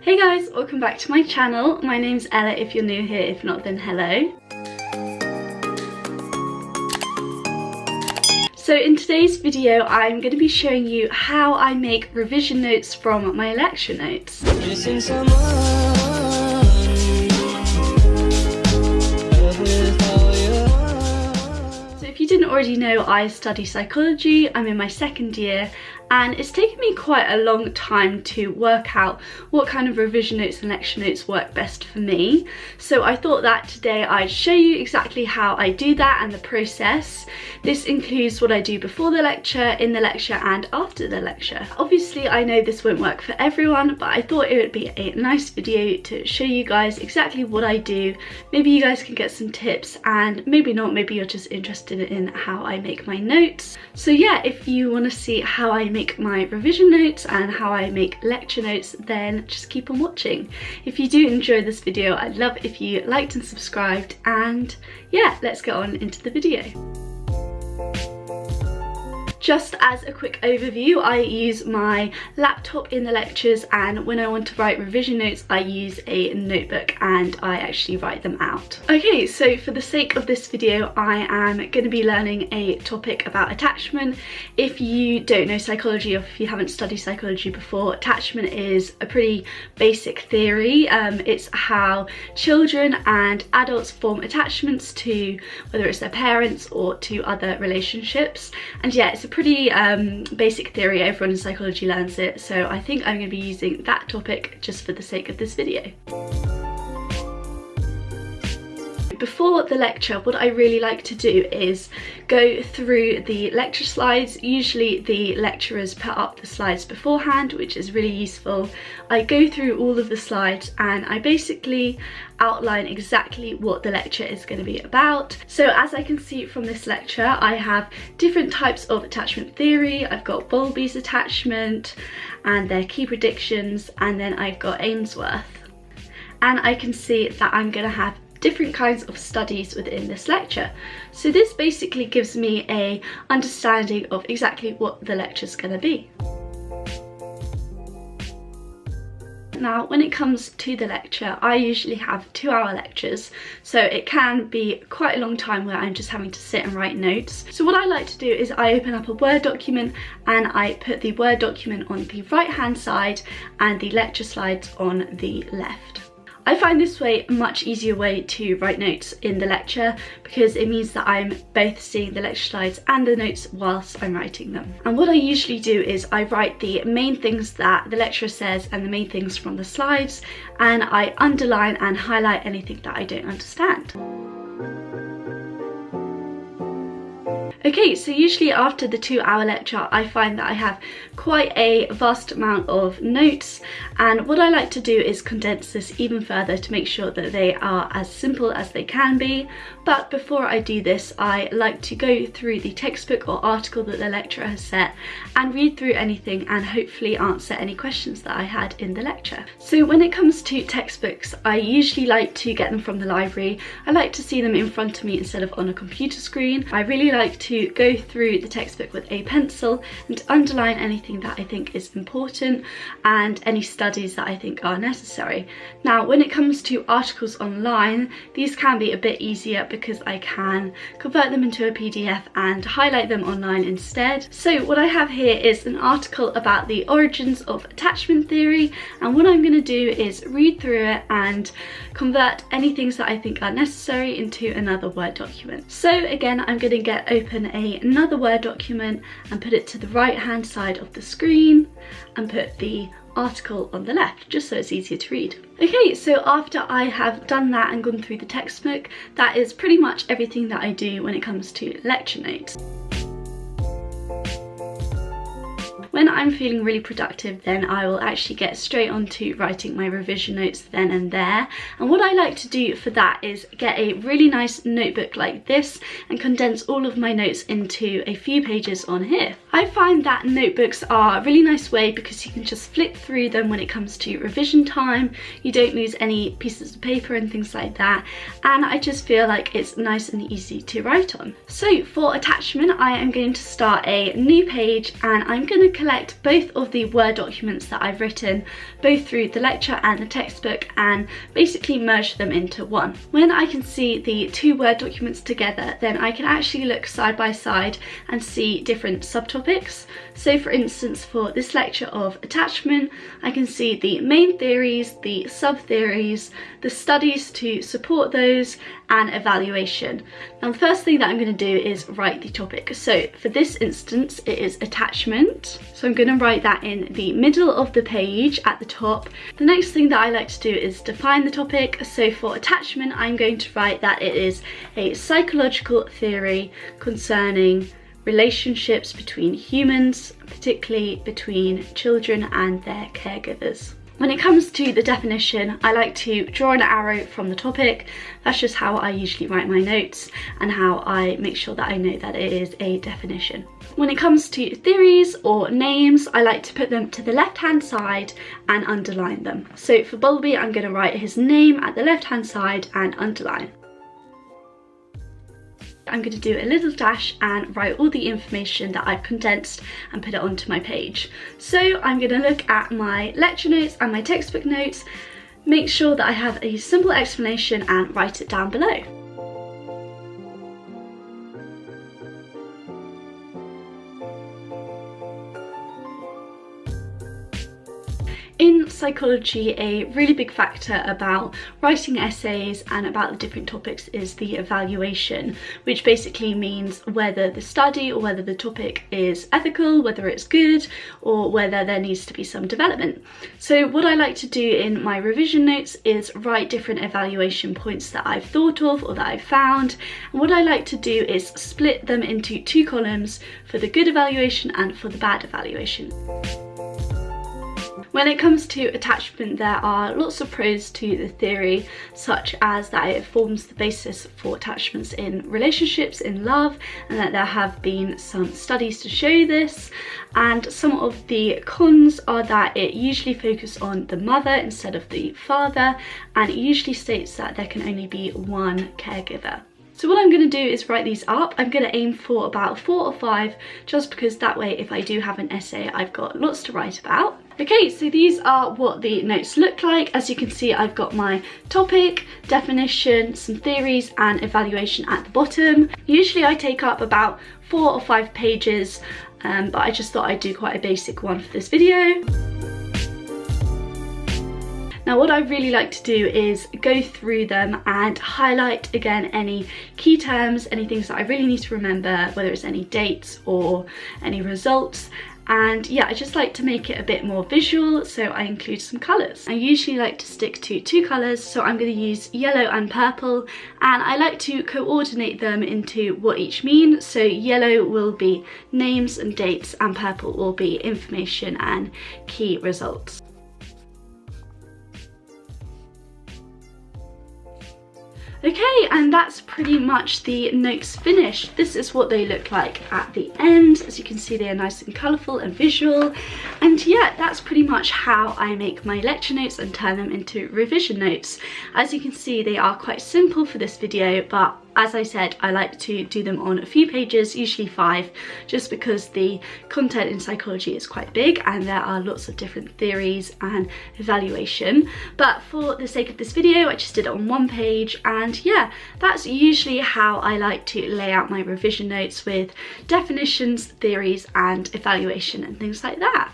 Hey guys, welcome back to my channel. My name's Ella if you're new here, if not then hello. So in today's video I'm going to be showing you how I make revision notes from my lecture notes. So if you didn't already know I study psychology, I'm in my second year and it's taken me quite a long time to work out what kind of revision notes and lecture notes work best for me. So I thought that today I'd show you exactly how I do that and the process. This includes what I do before the lecture, in the lecture and after the lecture. Obviously I know this won't work for everyone but I thought it would be a nice video to show you guys exactly what I do. Maybe you guys can get some tips and maybe not, maybe you're just interested in how I make my notes. So yeah, if you want to see how I make make my revision notes and how I make lecture notes, then just keep on watching. If you do enjoy this video, I'd love if you liked and subscribed and yeah, let's get on into the video. Just as a quick overview, I use my laptop in the lectures and when I want to write revision notes, I use a notebook and I actually write them out. Okay, so for the sake of this video, I am going to be learning a topic about attachment. If you don't know psychology or if you haven't studied psychology before, attachment is a pretty basic theory. Um, it's how children and adults form attachments to whether it's their parents or to other relationships. And yeah, it's a pretty um, basic theory, everyone in psychology learns it, so I think I'm going to be using that topic just for the sake of this video. Before the lecture, what I really like to do is go through the lecture slides. Usually the lecturers put up the slides beforehand, which is really useful. I go through all of the slides and I basically outline exactly what the lecture is going to be about. So as I can see from this lecture, I have different types of attachment theory. I've got Bowlby's attachment and their key predictions, and then I've got Ainsworth. And I can see that I'm going to have different kinds of studies within this lecture. So this basically gives me a understanding of exactly what the lecture is going to be. Now, when it comes to the lecture, I usually have two hour lectures, so it can be quite a long time where I'm just having to sit and write notes. So what I like to do is I open up a Word document and I put the Word document on the right hand side and the lecture slides on the left. I find this way a much easier way to write notes in the lecture because it means that I'm both seeing the lecture slides and the notes whilst I'm writing them. And what I usually do is I write the main things that the lecturer says and the main things from the slides and I underline and highlight anything that I don't understand. Okay, so usually after the two hour lecture, I find that I have quite a vast amount of notes. And what I like to do is condense this even further to make sure that they are as simple as they can be. But before I do this, I like to go through the textbook or article that the lecturer has set and read through anything and hopefully answer any questions that I had in the lecture. So when it comes to textbooks, I usually like to get them from the library. I like to see them in front of me instead of on a computer screen. I really like to go through the textbook with a pencil and underline anything that I think is important and any studies that I think are necessary. Now when it comes to articles online these can be a bit easier because I can convert them into a PDF and highlight them online instead. So what I have here is an article about the origins of attachment theory and what I'm going to do is read through it and convert any things that I think are necessary into another Word document. So again I'm going to get open a, another Word document and put it to the right hand side of the screen and put the article on the left just so it's easier to read. Okay, so after I have done that and gone through the textbook, that is pretty much everything that I do when it comes to lecture notes. I'm feeling really productive then I will actually get straight on to writing my revision notes then and there and what I like to do for that is get a really nice notebook like this and condense all of my notes into a few pages on here. I find that notebooks are a really nice way because you can just flip through them when it comes to revision time, you don't lose any pieces of paper and things like that and I just feel like it's nice and easy to write on. So for attachment I am going to start a new page and I'm going to collect both of the Word documents that I've written, both through the lecture and the textbook, and basically merge them into one. When I can see the two Word documents together, then I can actually look side by side and see different subtopics. So for instance, for this lecture of attachment, I can see the main theories, the sub-theories, the studies to support those, and evaluation. Now the first thing that I'm going to do is write the topic. So for this instance, it is attachment. So I'm going to write that in the middle of the page at the top. The next thing that I like to do is define the topic. So for attachment, I'm going to write that it is a psychological theory concerning relationships between humans, particularly between children and their caregivers. When it comes to the definition, I like to draw an arrow from the topic. That's just how I usually write my notes and how I make sure that I know that it is a definition. When it comes to theories or names, I like to put them to the left-hand side and underline them. So for Bowlby, I'm going to write his name at the left-hand side and underline. I'm going to do a little dash and write all the information that I've condensed and put it onto my page. So I'm going to look at my lecture notes and my textbook notes, make sure that I have a simple explanation and write it down below. Psychology, a really big factor about writing essays and about the different topics is the evaluation, which basically means whether the study or whether the topic is ethical, whether it's good, or whether there needs to be some development. So what I like to do in my revision notes is write different evaluation points that I've thought of or that I've found. And what I like to do is split them into two columns for the good evaluation and for the bad evaluation. When it comes to attachment, there are lots of pros to the theory, such as that it forms the basis for attachments in relationships, in love, and that there have been some studies to show this. And some of the cons are that it usually focuses on the mother instead of the father, and it usually states that there can only be one caregiver. So what I'm going to do is write these up. I'm going to aim for about four or five, just because that way if I do have an essay, I've got lots to write about. Okay, so these are what the notes look like. As you can see, I've got my topic, definition, some theories and evaluation at the bottom. Usually I take up about four or five pages, um, but I just thought I'd do quite a basic one for this video. Now what I really like to do is go through them and highlight again any key terms, any things that I really need to remember, whether it's any dates or any results and yeah I just like to make it a bit more visual so I include some colours. I usually like to stick to two colours so I'm going to use yellow and purple and I like to coordinate them into what each mean so yellow will be names and dates and purple will be information and key results. Okay, and that's pretty much the notes finished. This is what they look like at the end. As you can see, they are nice and colourful and visual. And yeah, that's pretty much how I make my lecture notes and turn them into revision notes. As you can see, they are quite simple for this video, but as I said, I like to do them on a few pages, usually five, just because the content in psychology is quite big and there are lots of different theories and evaluation. But for the sake of this video, I just did it on one page and yeah, that's usually how I like to lay out my revision notes with definitions, theories and evaluation and things like that.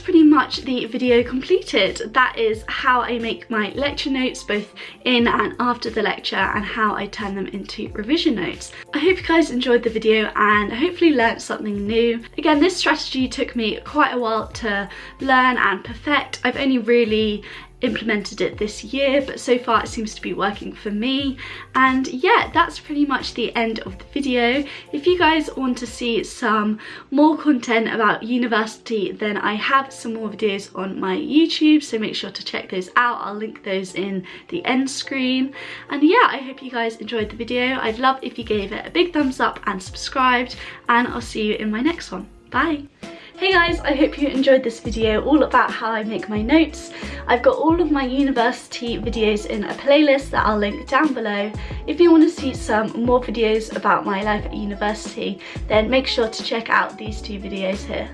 Pretty much the video completed. That is how I make my lecture notes both in and after the lecture and how I turn them into revision notes. I hope you guys enjoyed the video and hopefully learned something new. Again, this strategy took me quite a while to learn and perfect. I've only really implemented it this year but so far it seems to be working for me. And yeah that's pretty much the end of the video. If you guys want to see some more content about university then I have some more videos on my YouTube so make sure to check those out. I'll link those in the end screen. And yeah I hope you guys enjoyed the video. I'd love if you gave it a big thumbs up and subscribed and I'll see you in my next one. Bye Hey guys, I hope you enjoyed this video all about how I make my notes. I've got all of my university videos in a playlist that I'll link down below. If you want to see some more videos about my life at university, then make sure to check out these two videos here.